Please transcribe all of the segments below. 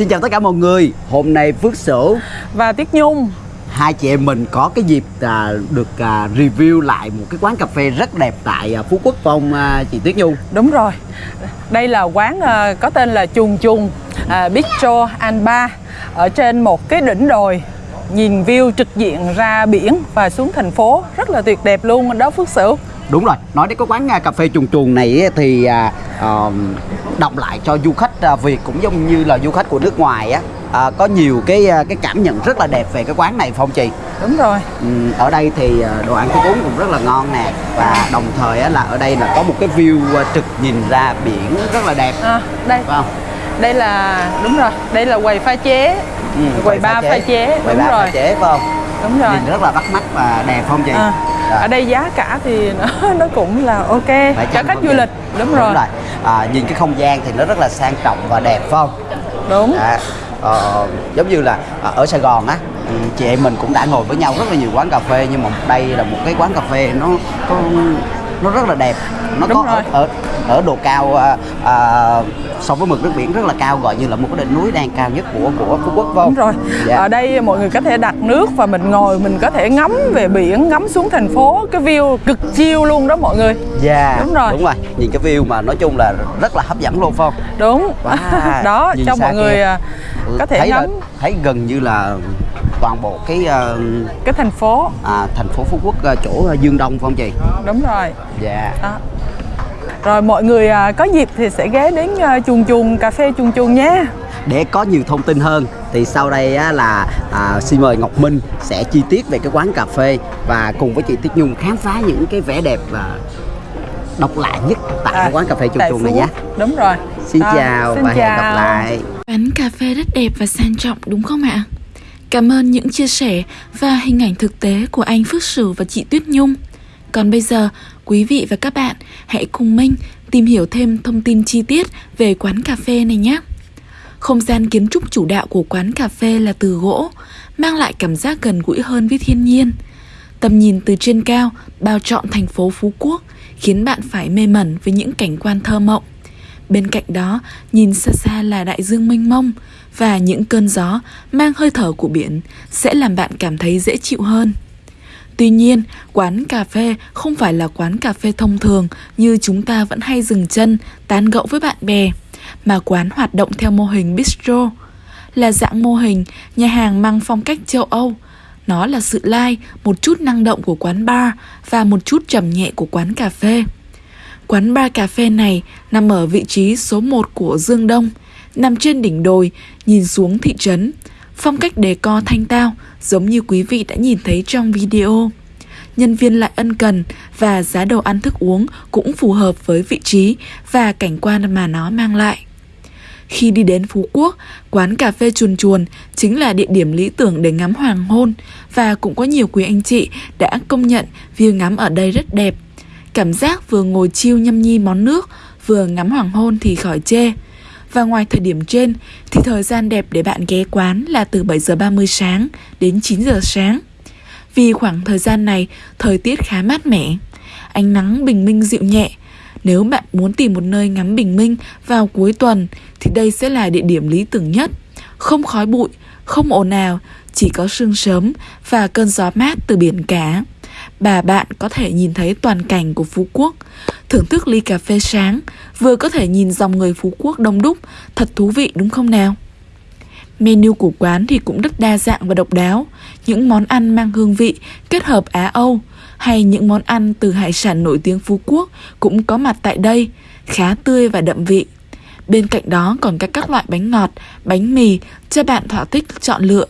Xin chào tất cả mọi người. Hôm nay Phước Sửu và Tiết Nhung. Hai chị em mình có cái dịp à, được à, review lại một cái quán cà phê rất đẹp tại à, Phú Quốc phong à, chị Tuyết Nhung. Đúng rồi. Đây là quán à, có tên là Chuồng Chuồng à, Bistro and Bar ở trên một cái đỉnh đồi nhìn view trực diện ra biển và xuống thành phố. Rất là tuyệt đẹp luôn. Đó Phước Sửu Đúng rồi, nói đến cái quán à, cà phê chuồng chuồng này thì ờ, đọc lại cho du khách à, Việt cũng giống như là du khách của nước ngoài á à, có nhiều cái cái cảm nhận rất là đẹp về cái quán này phong chị đúng rồi Ừ, ở đây thì đồ ăn thức uống cũng rất là ngon nè và đồng thời á, là ở đây là có một cái view trực nhìn ra biển rất là đẹp à, đây phải không? đây là đúng rồi đây là quầy pha chế Ừ, quầy bar pha chế quầy đúng bar rồi pha chế phải không? đúng rồi Nhìn rất là bắt mắt và đẹp không chị? À. ở đây giá cả thì nó, nó cũng là ok. Cho khách du lịch đúng rồi. À, nhìn cái không gian thì nó rất là sang trọng và đẹp phải không? đúng. Dạ. Ờ, giống như là à, ở Sài Gòn á ừ, chị em mình cũng đã ngồi với nhau rất là nhiều quán cà phê nhưng mà đây là một cái quán cà phê nó có nó rất là đẹp. Nó Đúng có rồi. ở, ở ở độ cao à, à, so với mực nước biển rất là cao gọi như là một cái đỉnh núi đang cao nhất của của Phú Quốc phải không? Đúng rồi. Dạ. Ở đây mọi người có thể đặt nước và mình ngồi mình có thể ngắm về biển, ngắm xuống thành phố, cái view cực chill luôn đó mọi người. Dạ, Đúng rồi. đúng rồi nhìn cái view mà nói chung là rất là hấp dẫn luôn phải không? Đúng. Wow, đó nhìn cho mọi người kia. à, Ừ, có thể thấy là- ngắm thấy gần như là toàn bộ cái ờ, cái thành phố. à, thành phố Phú Quốc ờ, chỗ ờ, Dương Đông phải không chị? Đúng rồi. Dạ. Đó. Rồi mọi người à, có dịp thì sẽ ghé đến à, chuồng chuồng cà phê chuồng chuồng nhé. Để có nhiều thông tin hơn thì sau đây á, là à, xin mời Ngọc Minh sẽ chi tiết về cái quán cà phê và cùng với chị Tiết Nhung khám phá những cái vẻ đẹp và độc lạ nhất tại cái quán cà phê chuồng À, chuồng này nhé. Đúng rồi. Xin Đó, chào xin và hẹn gặp chào. lại. Quán cà phê rất đẹp và sang trọng đúng không ạ? Cảm ơn những chia sẻ và hình ảnh thực tế của anh Phước Sửu và chị Tuyết Nhung. Còn bây giờ, quý vị và các bạn hãy cùng Minh tìm hiểu thêm thông tin chi tiết về quán cà phê này nhé. Không gian kiến trúc chủ đạo của quán cà phê là từ gỗ, mang lại cảm giác gần gũi hơn với thiên nhiên. Tầm nhìn từ trên cao bao trọn thành phố Phú Quốc khiến bạn phải mê mẩn với những cảnh quan thơ mộng. Bên cạnh đó, nhìn xa xa là đại dương mênh mông và những cơn gió mang hơi thở của biển sẽ làm bạn cảm thấy dễ chịu hơn. Tuy nhiên, quán cà phê không phải là quán cà phê thông thường như chúng ta vẫn hay dừng chân, tán gẫu với bạn bè, mà quán hoạt động theo mô hình bistro, là dạng mô hình nhà hàng mang phong cách châu Âu. Nó là sự lai, một chút năng động của quán bar và một chút trầm nhẹ của quán cà phê. Quán bar cà phê này nằm ở vị trí số 1 của Dương Đông, nằm trên đỉnh đồi, nhìn xuống thị trấn. Phong cách đề co thanh tao, giống như quý vị đã nhìn thấy trong video. Nhân viên lại ân cần và giá đồ ăn thức uống cũng phù hợp với vị trí và cảnh quan mà nó mang lại. Khi đi đến Phú Quốc, quán cà phê chuồn chuồn chính là địa điểm lý tưởng để ngắm hoàng hôn và cũng có nhiều quý anh chị đã công nhận view ngắm ở đây rất đẹp. Cảm giác vừa ngồi chiêu nhâm nhi món nước, vừa ngắm hoàng hôn thì khỏi chê. Và ngoài thời điểm trên thì thời gian đẹp để bạn ghé quán là từ 7 giờ 30 sáng đến 9 giờ sáng. Vì khoảng thời gian này thời tiết khá mát mẻ, ánh nắng bình minh dịu nhẹ. Nếu bạn muốn tìm một nơi ngắm bình minh vào cuối tuần thì đây sẽ là địa điểm lý tưởng nhất. Không khói bụi, không ồn ào, chỉ có sương sớm và cơn gió mát từ biển cả. Bà bạn có thể nhìn thấy toàn cảnh của Phú Quốc, thưởng thức ly cà phê sáng, vừa có thể nhìn dòng người Phú Quốc đông đúc, thật thú vị đúng không nào? Menu của quán thì cũng rất đa dạng và độc đáo, những món ăn mang hương vị kết hợp Á Âu hay những món ăn từ hải sản nổi tiếng Phú Quốc cũng có mặt tại đây, khá tươi và đậm vị. Bên cạnh đó còn các các loại bánh ngọt, bánh mì cho bạn thỏa thích chọn lựa.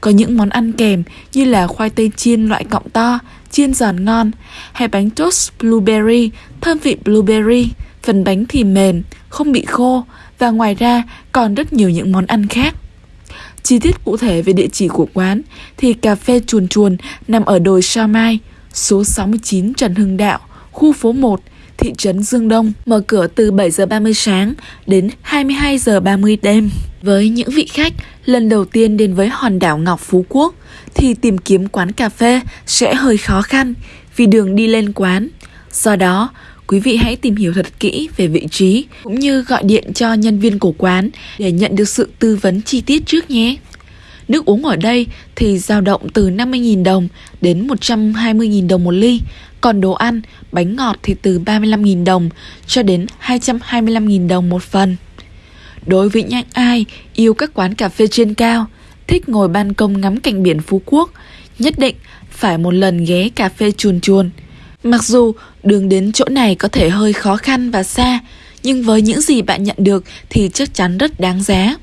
Có những món ăn kèm như là khoai tây chiên loại cọng to, chiên giòn ngon, hay bánh toast blueberry, thơm vị blueberry, phần bánh thì mềm, không bị khô và ngoài ra còn rất nhiều những món ăn khác. Chi tiết cụ thể về địa chỉ của quán thì cà phê chuồn chuồn nằm ở đồi sa Mai, số 69 Trần Hưng Đạo, khu phố 1, thị trấn Dương Đông, mở cửa từ 7 giờ 30 sáng đến 22 giờ 30 đêm. Với những vị khách lần đầu tiên đến với hòn đảo Ngọc Phú Quốc thì tìm kiếm quán cà phê sẽ hơi khó khăn vì đường đi lên quán. Do đó, quý vị hãy tìm hiểu thật kỹ về vị trí cũng như gọi điện cho nhân viên của quán để nhận được sự tư vấn chi tiết trước nhé. Nước uống ở đây thì dao động từ 50.000 đồng đến 120.000 đồng một ly, còn đồ ăn, bánh ngọt thì từ 35.000 đồng cho đến 225.000 đồng một phần. Đối với những ai yêu các quán cà phê trên cao, thích ngồi ban công ngắm cảnh biển Phú Quốc, nhất định phải một lần ghé cà phê chuồn chuồn. Mặc dù đường đến chỗ này có thể hơi khó khăn và xa, nhưng với những gì bạn nhận được thì chắc chắn rất đáng giá.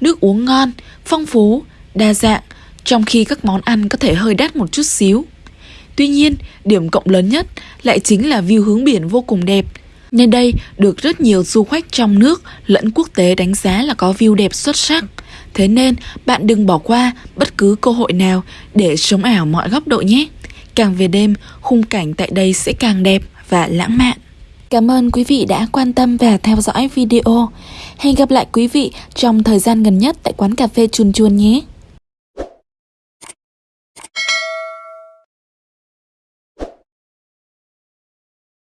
Nước uống ngon, phong phú, đa dạng, trong khi các món ăn có thể hơi đắt một chút xíu. Tuy nhiên, điểm cộng lớn nhất lại chính là view hướng biển vô cùng đẹp nên đây được rất nhiều du khách trong nước lẫn quốc tế đánh giá là có view đẹp xuất sắc. Thế nên bạn đừng bỏ qua bất cứ cơ hội nào để sống ảo mọi góc độ nhé. Càng về đêm, khung cảnh tại đây sẽ càng đẹp và lãng mạn. Cảm ơn quý vị đã quan tâm và theo dõi video. Hẹn gặp lại quý vị trong thời gian gần nhất tại quán cà phê Chuồn Chuồn nhé.